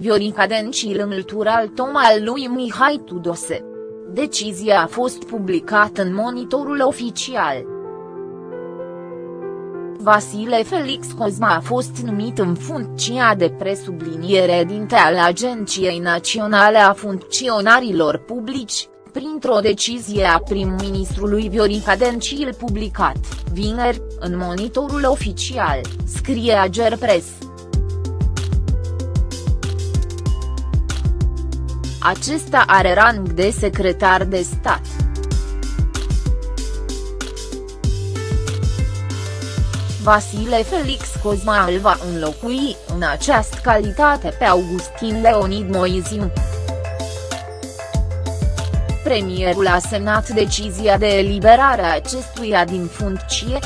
Viorica Dencil înlătură al tom al lui Mihai Tudose. Decizia a fost publicată în monitorul oficial. Vasile Felix Cozma a fost numit în funcția de presubliniere dinte al Agenției Naționale a Funcționarilor Publici, printr-o decizie a prim-ministrului Viorica Dencil publicat, vineri, în monitorul oficial, scrie Agerpres. Acesta are rang de secretar de stat. Vasile Felix Cozma îl va înlocui în această calitate pe Augustin Leonid Moiziu. Premierul a semnat decizia de eliberare a acestuia din funcție.